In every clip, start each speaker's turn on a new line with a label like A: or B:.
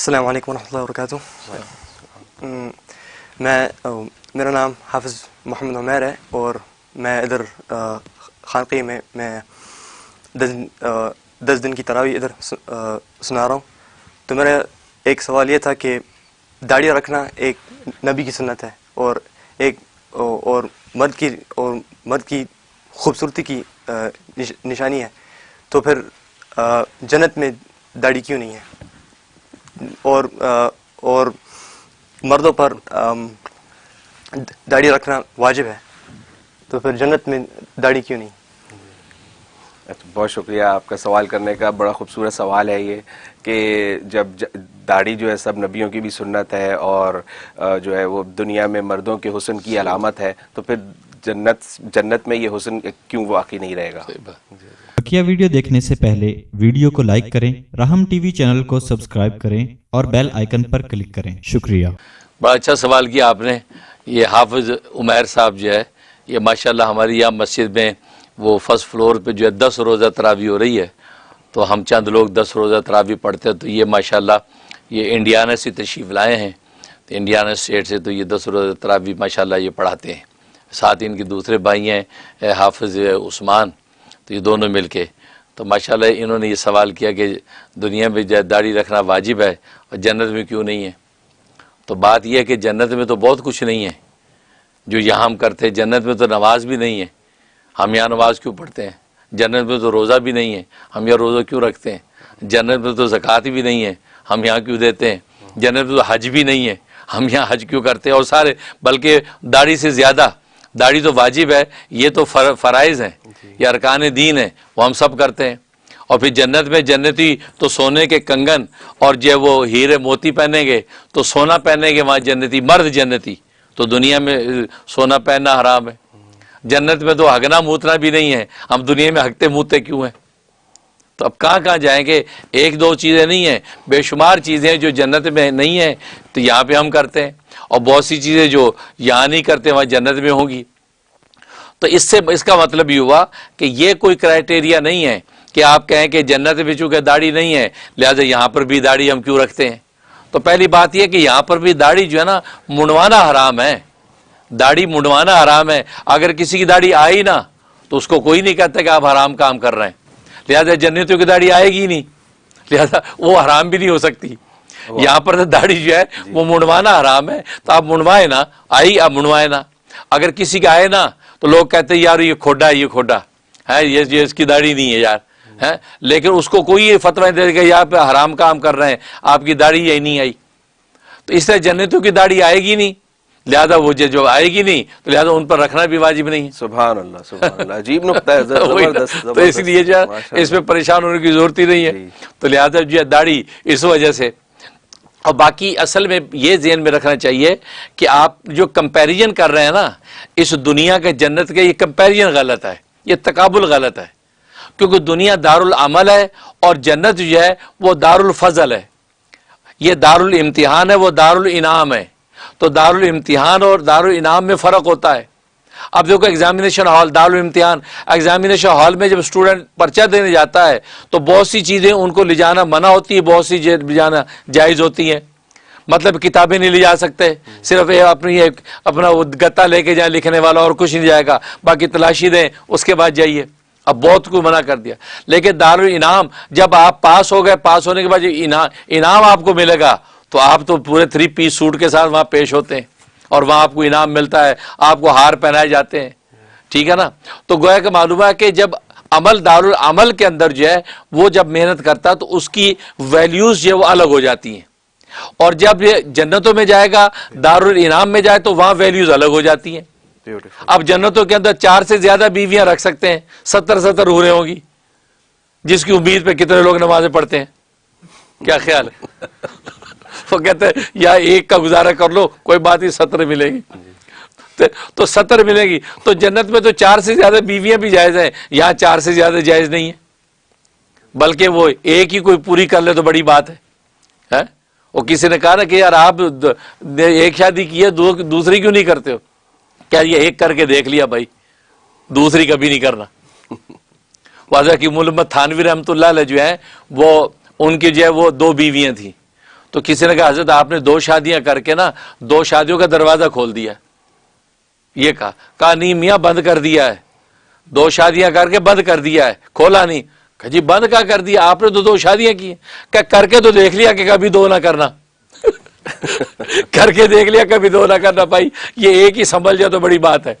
A: السلام علیکم ورحمۃ اللہ وبرکاتہ میں میرا نام حافظ محمد عمیر ہے اور میں ادھر خانقی میں میں دس دن کی تراوی ادھر سنا رہا ہوں۔ تو میرا ایک سوال یہ تھا کہ داڑھی رکھنا ایک نبی کی سنت ہے اور ایک او- اور مرد کی اور مرد کی خوبصورتی کی نشانی ہے۔ تو پھر جنت میں داڑھی کیوں نہیں ہے؟ اور اور مردوں پر داڑھی رکھنا واجب ہے۔ تو پھر جنت میں داڑھی کیوں نہیں؟
B: اچھا، بہت شکریہ آپ کا سوال کرنے کا۔ بڑا خوبصورت سوال ہے یہ کہ جب داڑھی جو ہے سب نبیوں کی بھی سنت ہے اور جو ہے وہ دنیا میں مردوں کے حسن کی علامت ہے تو پھر جنت جنت میں یہ حسن کیوں واقعی نہیں رہے گا؟
C: بقیہ ویڈیو دیکھنے سے پہلے ویڈیو کو لائک کریں راہم ٹی وی چینل کو سبسکرائب کریں اور بیل آئیکن پر کلک کریں۔ شکریہ۔
D: بڑا اچھا سوال کیا آپ نے یہ حافظ عمیر صاحب جو ہے یہ ماشاءاللہ ہماری یہاں مسجد میں وہ فرسٹ فلور پہ جو ہے دس روزہ تراوی ہو رہی ہے تو ہم چند لوگ دس روزہ تراوی پڑھتے ہیں تو یہ ماشاءاللہ یہ انڈیانا سے تشریف لائے ہیں تو انڈیانا اسٹیٹ سے تو یہ دس روزہ تراوی ماشاءاللہ یہ پڑھاتے ہیں۔ ساتھ ان کے دوسرے بھائی ہیں حافظ عثمان، تو یہ دونوں مل کے۔ تو ماشاءاللہ انہوں نے یہ سوال کیا کہ دنیا میں جو داڑھی رکھنا واجب ہے اور جنت میں کیوں نہیں ہے؟ تو بات یہ ہے کہ جنت میں تو بہت کچھ نہیں ہے۔ جو یہاں ہم کرتے ہیں، جنت میں تو نماز بھی نہیں ہے۔ ہم یہاں نماز کیوں پڑھتے ہیں؟ جنت میں تو روزہ بھی نہیں ہے۔ ہم یہاں روزہ کیوں رکھتے ہیں؟ جنت میں تو زکوٰۃ بھی نہیں ہے۔ ہم یہاں کیوں دیتے ہیں؟ جنت میں تو حج بھی نہیں ہے۔ ہم یہاں حج کیوں کرتے ہیں؟ اور سارے، بلکہ داڑھی سے زیادہ داڑھی تو واجب ہے یہ تو فر- فرائض ہیں یہ ارکان دین ہیں وہ ہم سب کرتے ہیں۔ اور پھر جنت میں جنتی تو سونے کے کنگن اور جو وہ ہیرے موتی پہنیں گے تو سونا پہنیں گے وہاں جنتی مرد جنتی۔ تو دنیا میں سونا پہننا حرام ہے۔ جنت میں تو ہگنا موتنا بھی نہیں ہے۔ ہم دنیا میں ہگتے موتے کیوں ہیں؟ تو اب کہاں کہاں جائیں گے؟ ایک دو چیزیں نہیں ہیں بے شمار چیزیں جو جنت میں نہیں ہیں تو یہاں پہ ہم کرتے ہیں۔ اور بہت سی چیزیں جو یہاں نہیں کرتے، وہاں جنت میں ہوں گی۔ تو اس سے، اس کا مطلب یہ ہوا کہ یہ کوئی کرائٹیریا نہیں ہے کہ آپ کہیں کہ جنت میں چونکہ داڑھی نہیں ہے، لہٰذا یہاں پر بھی داڑھی ہم کیوں رکھتے ہیں؟ تو پہلی بات یہ کہ یہاں پر بھی داڑھی جو ہے نا، منڈوانا حرام ہے۔ داڑھی منڈوانا حرام ہے۔ اگر کسی کی داڑھی آئی نا، تو اس کو کوئی نہیں کہتا کہ آپ حرام کام کر رہے ہیں۔ لہٰذا جنتوں کی داڑھی آئے گی نہیں۔ لہٰذا وہ حرام بھی نہیں ہو سکتی۔ یہاں پر تو داڑھی جو ہے وہ منڈوانا حرام ہے۔ تو آپ منڈوائے نا آئی آپ منڈوائے نا۔ اگر کسی کا آئے نا تو لوگ کہتے ہیں یار یہ کھوڈا ہے یہ کھوڈا۔ ہے یہ یہ اس کی داڑھی نہیں ہے یار۔ ہے لیکن اس کو کوئی یہ فتوی دے کہ یہاں پہ حرام کام کر رہے ہیں آپ کی داڑھی یہی نہیں آئی۔ تو اس طرح جنتوں کی داڑھی آئے گی نہیں۔ لہذا وہ جو- آئے گی نہیں تو لہذا ان پر رکھنا بھی واجب نہیں
B: سبحان اللہ سبحان اللہ۔ عجیب نقطہ ہے۔ زبردست
D: تو اس لیے جو اس میں۔ پریشان ہونے کی ضرورت ہی نہیں ہے۔
B: جی۔
D: تو لہذا جو داڑھی اس وجہ سے اور باقی اصل میں یہ ذہن میں رکھنا چاہیے کہ آپ جو کمپیریزن کر رہے ہیں نا، اس دنیا کے جنت کے، یہ کمپیریزن غلط ہے، یہ تقابل غلط ہے۔ کیونکہ دنیا دار العمل ہے اور جنت جو ہے وہ دار الفضل ہے۔ یہ دار الامتحان ہے، وہ دار الانعام ہے۔ تو دار الامتحان اور دار الانعام میں فرق ہوتا ہے۔ اب دیکھو ایگزامینیشن ہال دار ایگزامینیشن ہال میں جب اسٹوڈنٹ پرچہ دینے جاتا ہے، تو بہت سی چیزیں ان کو لے جانا منع ہوتی ہے بہت سی لے جانا جائز ہوتی ہیں۔ مطلب کتابیں نہیں لے جا سکتے، صرف اپنی ایک اپنا وہ گتا لے کے جائیں لکھنے والا اور کچھ نہیں جائے گا، باقی تلاشی دیں، اس کے بعد جائیے۔ اب بہت کو منع کر دیا۔ لیکن دار الانعام جب آپ پاس ہو گئے، پاس ہونے کے بعد انعام آپ کو ملے گا، تو آپ تو پورے تھری پیس سوٹ کے ساتھ وہاں پیش ہوتے ہیں۔ اور وہاں آپ کو انعام ملتا ہے آپ کو ہار پہنائے جاتے ہیں۔ ٹھیک ہے نا؟ تو گویا کہ معلوم ہے کہ جب عمل دار العمل کے اندر جو ہے وہ جب محنت کرتا تو اس کی ویلیوز جو ہے وہ الگ ہو جاتی ہیں۔ اور جب یہ جنتوں میں جائے گا دار الانعام میں جائے تو وہاں ویلیوز الگ ہو جاتی ہیں۔
B: Beautiful.
D: اب جنتوں کے اندر چار سے زیادہ بیویاں رکھ سکتے ہیں ستر ستر ہورے ہوں گی۔ جس کی امید پہ کتنے لوگ نمازیں پڑھتے ہیں۔ کیا خیال ہے؟ وہ کہتے ہیں، یا ایک کا گزارا کر لو، کوئی بات نہیں، ستر ملے گی۔ تو- ستر ملے گی۔ تو جنت میں تو چار سے زیادہ بیویاں بھی جائز ہیں یہاں چار سے زیادہ جائز نہیں ہے بلکہ وہ ایک ہی کوئی پوری کر لے تو بڑی بات ہے۔ ہاں؟ وہ کسی نے کہا نا کہ یار آپ ایک شادی کی ہے دوسری کیوں نہیں کرتے ہو؟ کیا یہ ایک کر کے دیکھ لیا بھائی۔ دوسری کبھی نہیں کرنا۔ واضح کی محمد تھانوی رحمۃ اللہ علیہ جو ہے وہ ان کی جو ہے، وہ دو بیویاں تھیں۔ تو کسی نے کہا، حضرت، آپ نے دو شادیاں کر کے نا، دو شادیوں کا دروازہ کھول دیا یہ کہا کہا، نہیں، میاں بند کر دیا ہے۔ دو شادیاں کر کے بند کر دیا ہے۔ کھولا نہیں۔ کہا جی بند کا کر دیا؟ آپ نے تو دو شادیاں کی ہیں۔ کہا، کر کے تو دیکھ لیا کہ کبھی دو نہ کرنا۔ کر کے دیکھ لیا، کبھی دو نہ کرنا۔ بھائی، یہ ایک ہی سنبھل جائے تو بڑی بات ہے؟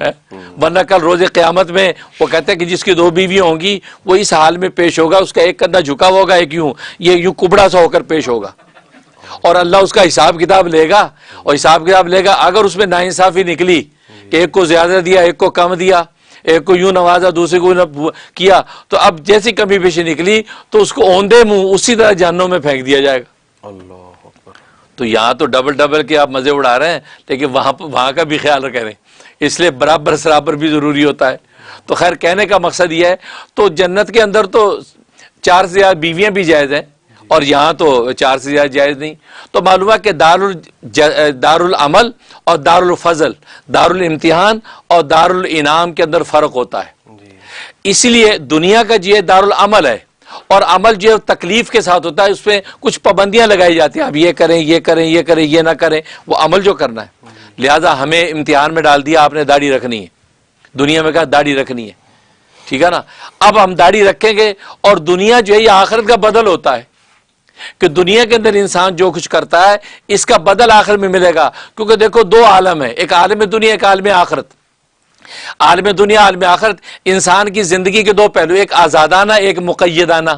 D: ورنہ کل روز قیامت میں وہ کہتے ہیں کہ جس کی دو بیویاں ہوں گی وہ اس حال میں پیش ہوگا اس کا ایک کندھا جھکا ہوگا ایک یوں یہ یوں کبڑا سا ہو کر پیش ہوگا۔ اور اللہ اس کا حساب کتاب لے گا اور حساب کتاب لے گا اگر اس میں ناانصافی نکلی کہ ایک کو زیادہ دیا ایک کو کم دیا ایک کو یوں نوازا دوسرے کو کیا تو اب جیسی کمی پیشی نکلی تو اس کو اوندے منہ اسی طرح جہنوں میں پھینک دیا جائے گا۔
B: اللہ
D: تو یہاں تو ڈبل ڈبل کے آپ مزے اڑا رہے ہیں لیکن وہاں وہاں کا بھی خیال رکھیں۔ اس لیے برابر سرابر بھی ضروری ہوتا ہے۔ تو خیر کہنے کا مقصد یہ ہے تو جنت کے اندر تو چار سے زیادہ بیویاں بھی جائز ہیں اور یہاں تو چار سے زیادہ جائز نہیں۔ تو معلوم ہے کہ دار دار العمل اور دار الفضل دار الامتحان اور دار الانعام کے اندر فرق ہوتا ہے۔
B: جی۔
D: اسی لیے دنیا کا جو ہے دار العمل ہے اور عمل جو ہے تکلیف کے ساتھ ہوتا ہے اس پہ کچھ پابندیاں لگائی جاتی ہیں۔ اب یہ کریں یہ کریں یہ کریں یہ نہ کریں وہ عمل جو کرنا ہے۔ لہذا ہمیں امتحان میں ڈال دیا، آپ نے داڑھی رکھنی ہے۔ دنیا میں کہا داڑھی رکھنی ہے۔ ٹھیک ہے نا؟ اب ہم داڑھی رکھیں گے اور دنیا جو ہے یہ آخرت کا بدل ہوتا ہے۔ کہ دنیا کے اندر انسان جو کچھ کرتا ہے، اس کا بدل آخر میں ملے گا۔ کیونکہ دیکھو، دو عالم ہے ایک عالم دنیا، ایک عالم آخرت۔ عالم دنیا، عالم آخرت۔ انسان کی زندگی کے دو پہلو، ایک آزادانہ، ایک مقیدانہ۔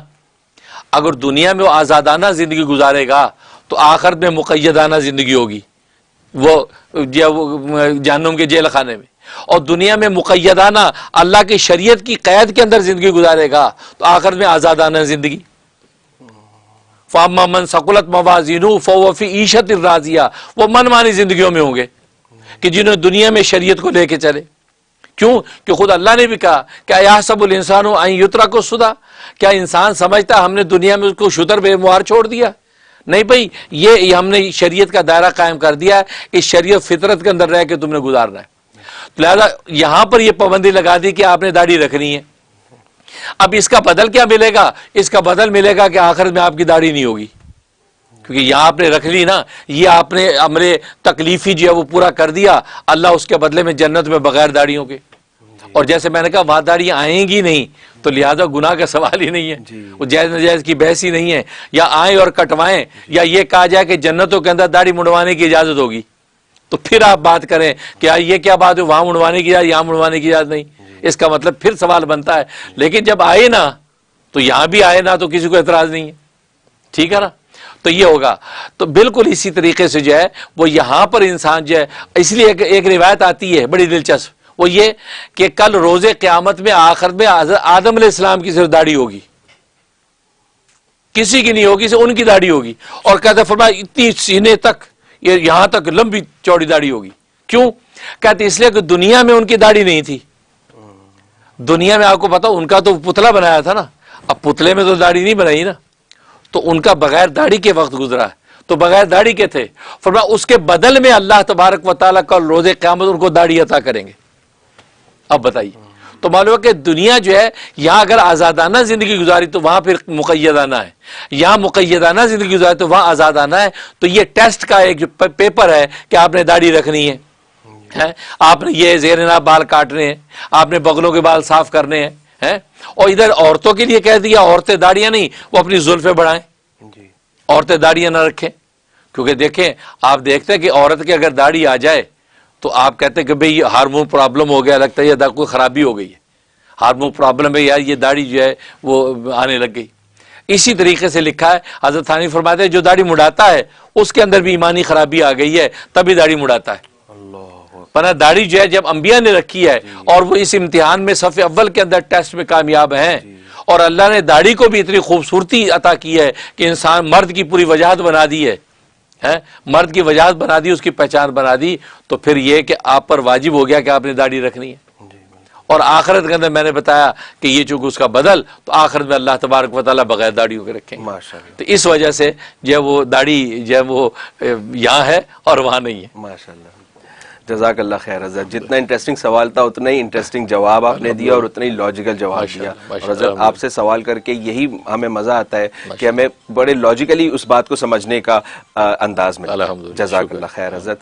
D: اگر دنیا میں وہ آزادانہ زندگی گزارے گا، تو آخرت میں مقیدانہ زندگی ہوگی۔ وہ جہنم کے جیل خانے میں۔ اور دنیا میں مقیدانہ اللہ کی شریعت کی قید کے اندر زندگی گزارے گا تو آخرت میں آزادانہ زندگی۔ فاما من سکولت موازین فوفی عیشت الرازیہ وہ من مانی زندگیوں میں ہوں گے کہ جنہوں دنیا میں شریعت کو لے کے چلے۔ کیوں؟ کہ خود اللہ نے بھی کہا کیا یا سب الانسان یترا کو سدا کیا انسان سمجھتا ہم نے دنیا میں اس کو شتر بے موار چھوڑ دیا؟ نہیں بھائی، یہ ہم نے شریعت کا دائرہ قائم کر دیا ہے، اس شریعت فطرت کے اندر رہ کے تم نے گزارنا ہے۔ لہذا یہاں پر یہ پابندی لگا دی کہ آپ نے داڑھی رکھنی ہے۔ اب اس کا بدل کیا ملے گا؟ اس کا بدل ملے گا کہ آخر میں آپ کی داڑھی نہیں ہوگی۔ کیونکہ یہاں آپ نے رکھ لی نا، یہ آپ نے امرے تکلیفی جو ہے وہ پورا کر دیا۔ اللہ اس کے بدلے میں جنت میں بغیر داڑیوں کے۔ اور جیسے میں نے کہا وہاں داڑیاں آئیں گی نہیں تو لہذا گناہ کا سوال ہی نہیں ہے۔ وہ جائز نجائز کی بحث ہی نہیں ہے۔ یا آئیں اور کٹوائیں یا یہ کہا جائے کہ جنتوں کے اندر داڑھی مڑوانے کی اجازت ہوگی۔ تو پھر آپ بات کریں کہ یہ کیا بات ہے وہاں مڑوانے کی اجازت یہاں مڑوانے کی اجازت نہیں۔ اس کا مطلب پھر سوال بنتا ہے۔ لیکن جب آئے نا تو یہاں بھی آئے نا تو کسی کو اعتراض نہیں ہے۔ ٹھیک ہے نا؟ تو یہ ہوگا۔ تو بالکل اسی طریقے سے جو ہے وہ یہاں پر انسان جو ہے اس لیے ایک روایت آتی ہے بڑی دلچسپ۔ وہ یہ کہ کل روز قیامت میں آخر میں آدم علیہ السلام کی صرف داڑھی ہوگی۔ کسی کی نہیں ہوگی ان کی داڑھی ہوگی۔ اور کہتے فرمایا، اتنی سینے تک یہاں تک لمبی چوڑی داڑھی ہوگی۔ کیوں؟ کہتے اس لیے کہ دنیا میں ان کی داڑھی نہیں تھی۔ دنیا میں آپ کو پتا، ان کا تو پتلا بنایا تھا نا۔ اب پتلے میں تو داڑھی نہیں بنائی نا۔ تو ان کا بغیر داڑھی کے وقت گزرا ہے۔ تو بغیر داڑھی کے تھے۔ فرمایا، اس کے بدل میں اللہ تبارک و تعالیٰ کا روز قیامت ان کو داڑھی عطا کریں گے۔ اب بتائیے۔ تو معلوم ہے کہ دنیا جو ہے یہاں اگر آزادانہ زندگی گزاری تو وہاں پھر مقیدانہ ہے۔ یہاں مقیدانہ زندگی گزاری تو وہاں آزادانہ ہے۔ تو یہ ٹیسٹ کا ایک جو پیپر ہے کہ آپ نے داڑھی رکھنی ہے۔ آپ نے یہ زیر ناب بال کاٹنے ہیں۔ آپ نے بغلوں کے بال صاف کرنے ہیں۔ اور ادھر عورتوں کے لیے کہہ دیا عورتیں داڑیاں نہیں وہ اپنی زلفیں بڑھائیں۔ جی۔ عورتیں داڑیاں نہ رکھیں۔ کیونکہ دیکھیں آپ دیکھتے ہیں کہ عورت کی اگر داڑھی آ جائے تو آپ کہتے ہیں کہ بھئی ہارمون پرابلم ہو گیا لگتا ہے یہ کوئی خرابی ہو گئی ہے۔ ہارمون پرابلم ہے یار یہ داڑھی جو ہے وہ آنے لگ گئی۔ اسی طریقے سے لکھا ہے حضرت ثانی فرماتے ہیں جو داڑھی مڑاتا ہے اس کے اندر بھی ایمانی خرابی آ گئی ہے تبھی داڑھی مڑاتا ہے۔ پنا داڑھی جو ہے جب انبیاء نے رکھی ہے اور وہ اس امتحان میں صف اول کے اندر ٹیسٹ میں کامیاب ہیں۔ اور اللہ نے داڑھی کو بھی اتنی خوبصورتی عطا کی ہے کہ انسان مرد کی پوری وجاہت بنا دی ہے۔ مرد کی وجاہت بنا دی اس کی پہچان بنا دی تو پھر یہ کہ آپ پر واجب ہو گیا کہ آپ نے داڑھی رکھنی ہے۔ اور آخرت کے اندر میں نے بتایا کہ یہ چونکہ اس کا بدل تو آخرت میں اللہ تبارک و تعالیٰ بغیر داڑھی ہو کے رکھیں تو اس وجہ سے جو وہ داڑھی جو ہے وہ یہاں ہے اور وہاں نہیں ہے۔
B: ماشاء اللہ۔ جزاک اللہ خیر حضرت جتنا انٹرسٹنگ سوال تھا اتنا ہی انٹرسٹنگ جواب آپ نے دیا اور اتنا ہی لاجیکل جواب دیا۔ اور حضرت آپ سے سوال کر کے یہی ہمیں مزہ آتا ہے کہ ہمیں بڑے لاجیکلی اس بات کو سمجھنے کا انداز میں جزاک اللہ خیر حضرت۔